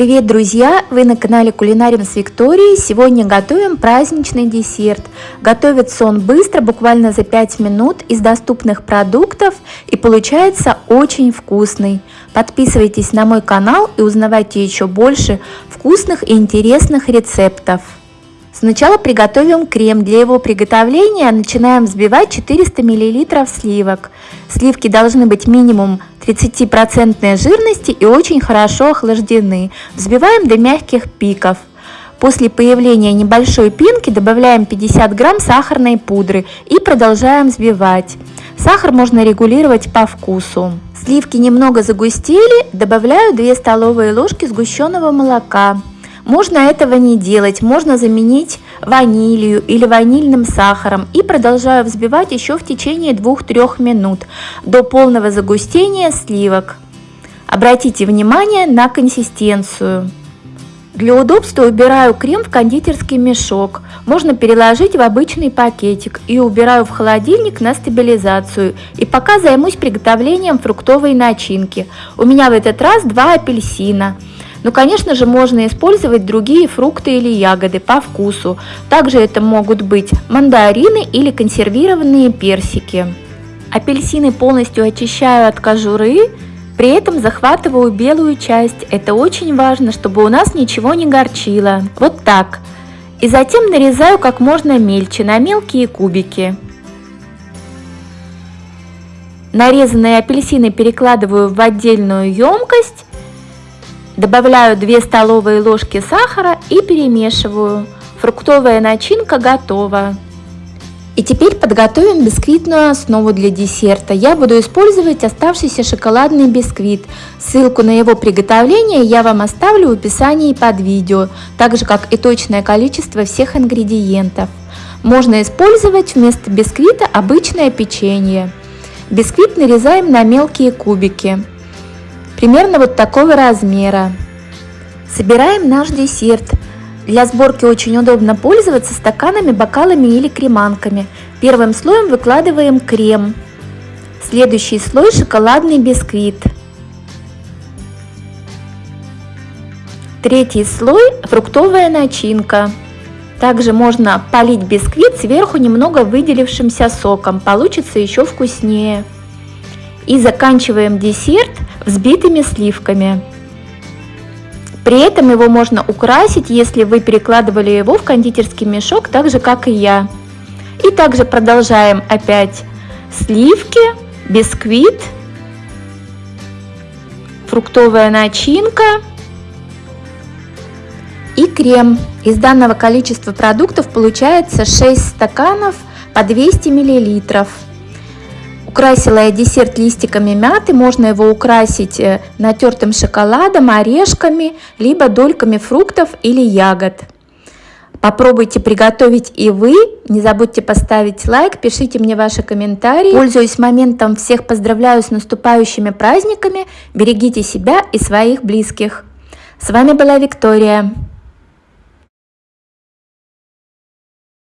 Привет, друзья! Вы на канале Кулинарим с Викторией. Сегодня готовим праздничный десерт. Готовится он быстро, буквально за 5 минут, из доступных продуктов и получается очень вкусный. Подписывайтесь на мой канал и узнавайте еще больше вкусных и интересных рецептов. Сначала приготовим крем. Для его приготовления начинаем взбивать 400 мл сливок. Сливки должны быть минимум 30% жирности и очень хорошо охлаждены. Взбиваем до мягких пиков. После появления небольшой пинки добавляем 50 грамм сахарной пудры и продолжаем взбивать. Сахар можно регулировать по вкусу. Сливки немного загустели, добавляю 2 столовые ложки сгущенного молока. Можно этого не делать, можно заменить ванилью или ванильным сахаром и продолжаю взбивать еще в течение 2-3 минут до полного загустения сливок. Обратите внимание на консистенцию. Для удобства убираю крем в кондитерский мешок. Можно переложить в обычный пакетик и убираю в холодильник на стабилизацию. И пока займусь приготовлением фруктовой начинки. У меня в этот раз два апельсина. Но, конечно же, можно использовать другие фрукты или ягоды по вкусу. Также это могут быть мандарины или консервированные персики. Апельсины полностью очищаю от кожуры, при этом захватываю белую часть. Это очень важно, чтобы у нас ничего не горчило. Вот так. И затем нарезаю как можно мельче, на мелкие кубики. Нарезанные апельсины перекладываю в отдельную емкость Добавляю 2 столовые ложки сахара и перемешиваю. Фруктовая начинка готова. И теперь подготовим бисквитную основу для десерта. Я буду использовать оставшийся шоколадный бисквит. Ссылку на его приготовление я вам оставлю в описании под видео, так же как и точное количество всех ингредиентов. Можно использовать вместо бисквита обычное печенье. Бисквит нарезаем на мелкие кубики примерно вот такого размера. Собираем наш десерт. Для сборки очень удобно пользоваться стаканами, бокалами или креманками. Первым слоем выкладываем крем. Следующий слой шоколадный бисквит. Третий слой фруктовая начинка. Также можно полить бисквит сверху немного выделившимся соком, получится еще вкуснее. И заканчиваем десерт взбитыми сливками. При этом его можно украсить, если вы перекладывали его в кондитерский мешок, так же как и я. И также продолжаем опять сливки, бисквит, фруктовая начинка и крем. Из данного количества продуктов получается 6 стаканов по 200 миллилитров. Украсила я десерт листиками мяты, можно его украсить э, натертым шоколадом, орешками, либо дольками фруктов или ягод. Попробуйте приготовить и вы. Не забудьте поставить лайк, пишите мне ваши комментарии. Пользуясь моментом, всех поздравляю с наступающими праздниками. Берегите себя и своих близких. С вами была Виктория.